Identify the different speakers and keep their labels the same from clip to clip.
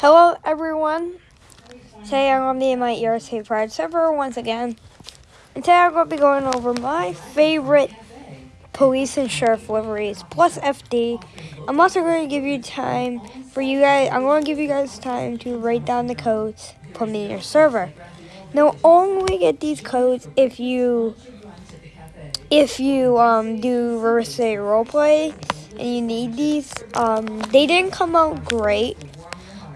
Speaker 1: Hello, everyone. Today I'm going to be in my ERC Pride server once again. And today I'm going to be going over my favorite police and sheriff liveries plus FD. I'm also going to give you time for you guys. I'm going to give you guys time to write down the codes, put them in your server. Now, only get these codes if you if you um, do reverse roleplay and you need these. Um, they didn't come out great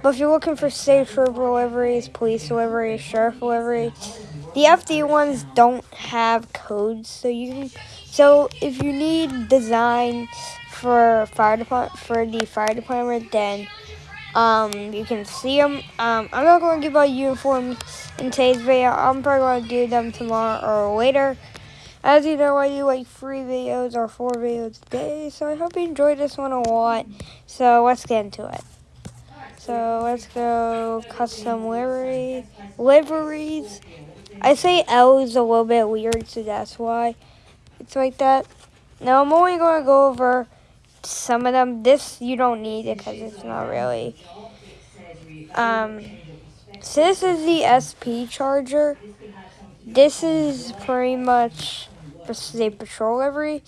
Speaker 1: but if you're looking for state trooper liveries, police liveries, sheriff liveries, the FD ones don't have codes, so you can. So if you need designs for fire department for the fire department, then um, you can see them. Um, I'm not going to give out uniforms in today's video. I'm probably going to do them tomorrow or later. As you know, I do like three videos or four videos a day, so I hope you enjoyed this one a lot. So let's get into it. So let's go custom livery liveries. I say L is a little bit weird, so that's why it's like that. Now I'm only going to go over some of them. This you don't need it because it's not really. Um, so this is the SP charger. This is pretty much for state patrol livery.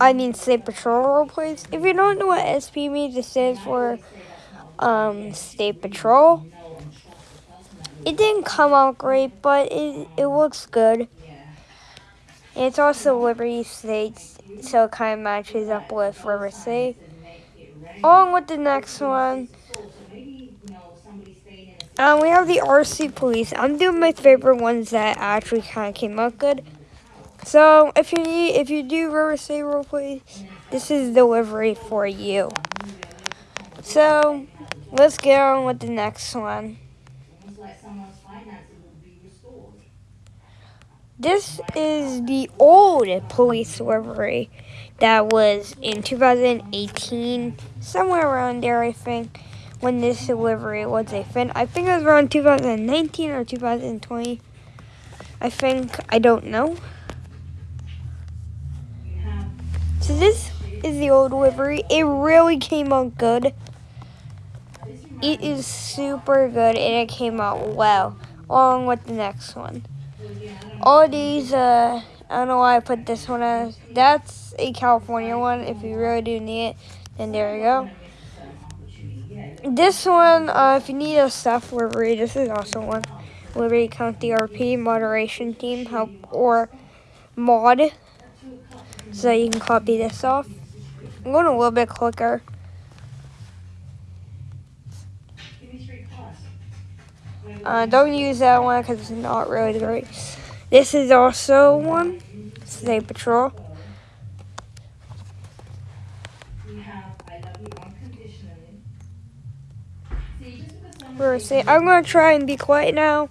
Speaker 1: I mean state patrol role plays. If you don't know what SP means, it stands for um, State Patrol. It didn't come out great, but it, it looks good. it's also Liberty State, so it kind of matches up with River State. Along with the next one, um, we have the RC Police. I'm doing my favorite ones that actually kind of came out good. So if you need, if you do River State roleplay, this is the livery for you. So Let's get on with the next one. This is the old police livery that was in 2018, somewhere around there, I think, when this livery was a fin. I think it was around 2019 or 2020. I think, I don't know. So this is the old livery. It really came out good. It is super good and it came out well, along with the next one. All these, uh, I don't know why I put this one as. That's a California one. If you really do need it, then there you go. This one, uh, if you need a staff livery, this is also one. Liberty County RP moderation team help or mod. So you can copy this off. I'm going a little bit quicker. Uh, don't use that one because it's not really great. This is also one. State Patrol. Verse I'm going to try and be quiet now.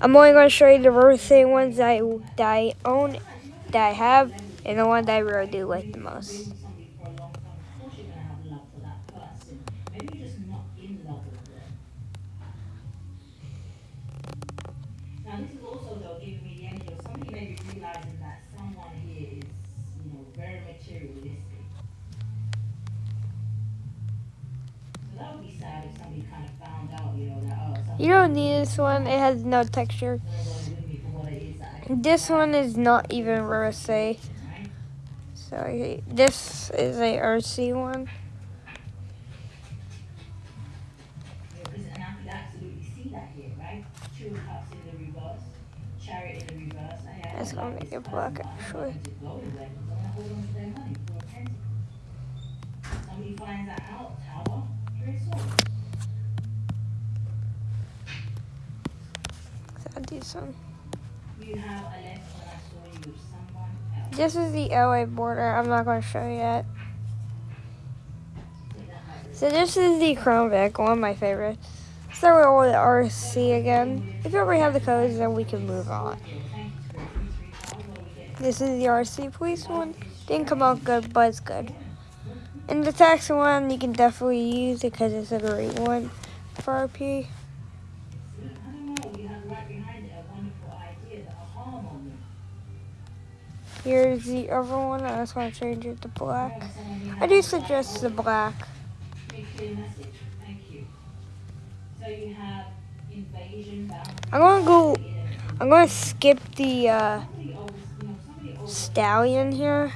Speaker 1: I'm only going to show you the verse ones that I, that I own, that I have, and the one that I really do like the most. Sad kind of found out, you know, that oh You don't need this one, it has no texture. This one is not even RSA. So this is a RC one. It's gonna make it black actually. So do some. This is the LA border. I'm not going to show you yet. So this is the Vic, one of my favorites. Start with all the RC again. If you already have the codes, then we can move on. This is the RC police one. Didn't come out good, but it's good. And the taxi one, you can definitely use it because it's a great one for RP. Here's the other one. I just want to change it to black. I do suggest the black. I'm gonna go. I'm gonna skip the uh, stallion here.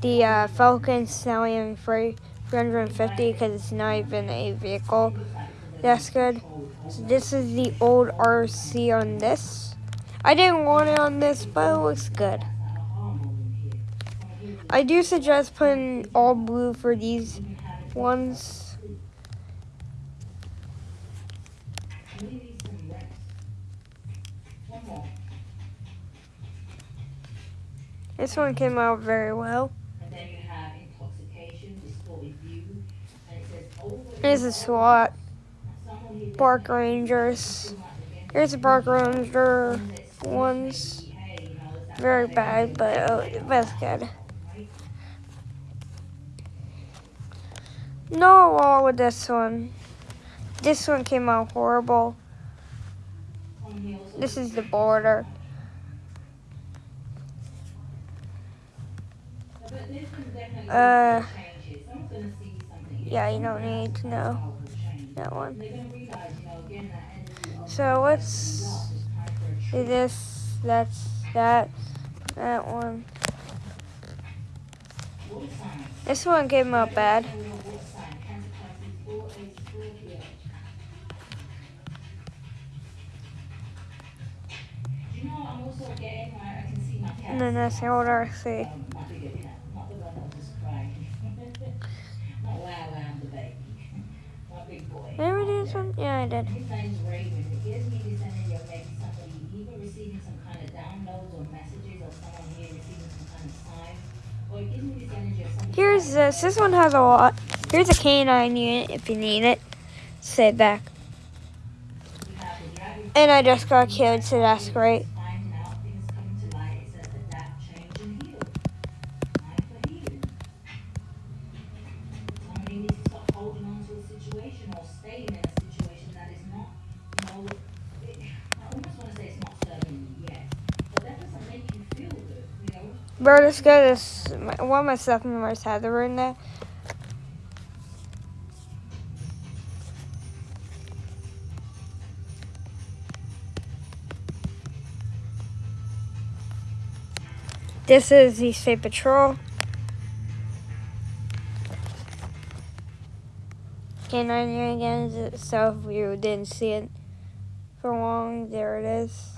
Speaker 1: The uh, Falcon Stallion for 350 because it's not even a vehicle. That's good. So this is the old RC on this. I didn't want it on this, but it looks good. I do suggest putting all blue for these ones.
Speaker 2: We need some reps. One more.
Speaker 1: This one came out very well.
Speaker 2: And then you have intoxication, distorted view, and it says over.
Speaker 1: Here's a SWAT, Park Rangers. Here's the Park Ranger ones.
Speaker 2: hey, you know, is that
Speaker 1: Very bad, but uh, that's good. No wall with this one. This one came out horrible. This is the border. Uh, yeah, you don't need to know that one. So let's do this, that's that, that one. This one came out bad.
Speaker 2: Water sign, Cancer Club is 4 8 Scorpio. Do you know, I'm also getting where I can see.
Speaker 1: And then that's the old RC. Do this one? Yeah, I did. Here's this. This one has a lot. Here's a canine unit if you need it. Stay back. And I just got killed, so that's great. Bro, this guy is my, one of my staff members had the in there. This is the State Patrol. Canine here again, so if you didn't see it for long, there it is.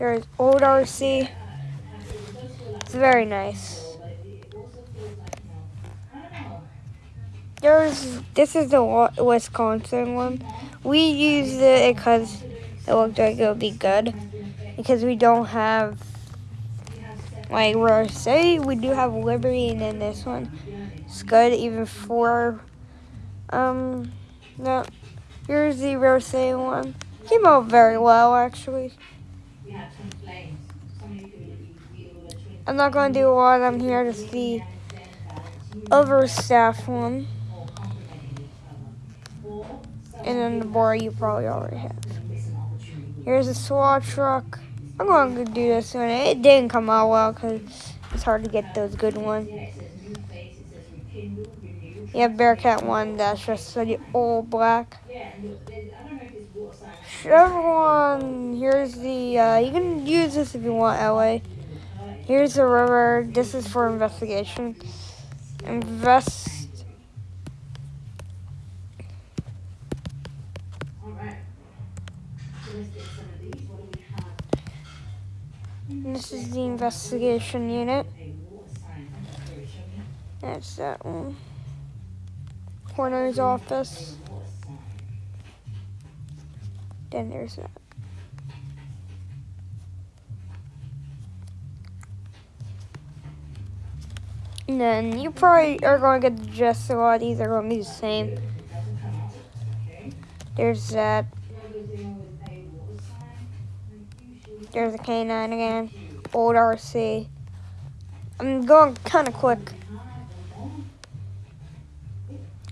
Speaker 1: There's old RC. It's very nice. There's this is the Wisconsin one. We used it because it looked like it would be good because we don't have like say we do have Liberty and then this one. It's good even for um no. Here's the Rose one. Came out very well actually.
Speaker 2: To
Speaker 1: I'm not gonna do a lot. I'm here to see other staff one, and then the bar you probably already have. Here's a SWAT truck. I'm gonna do this one. It didn't come out well because it's hard to get those good ones. You have Bearcat one. That's just the all black.
Speaker 2: Yeah, and look, there's- I don't know if it's water sign.
Speaker 1: Everyone, here's the. Uh, you can use this if you want, LA. Here's the river. This is for investigation. Invest. This is the investigation unit. That's that one. Coroner's office. Then there's that. And then you probably are going to get the gist a lot these are going to be the same. There's that. There's a canine again. Old RC. I'm going kind of quick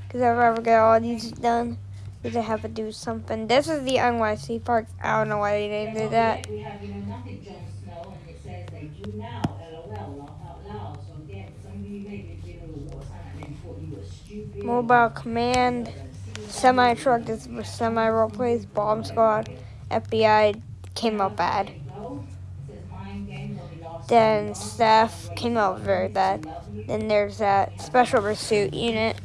Speaker 1: because I've ever get all these done. Because I have to do something. This is the NYC park. I don't know why they named it that.
Speaker 2: We have, you know, nothing, Jon Snow, and it says they do now, LOL, laugh out loud. So again, some of you maybe been a little water sign and thought you were stupid
Speaker 1: Mobile Command, Semi Truck, this was semi role plays, Bomb Squad, FBI came out bad. Then Staff came out very bad. Then there's that Special Pursuit Unit.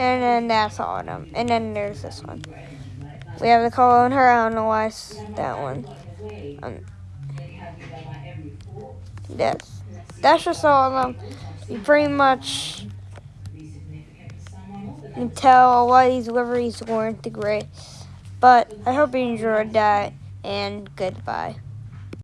Speaker 1: And then that's all of them. And then there's this one. We have the on her. I don't know why it's that one. Um, that's that's just all of them. You pretty much can tell of these liveries weren't the great. But I hope you enjoyed that and goodbye.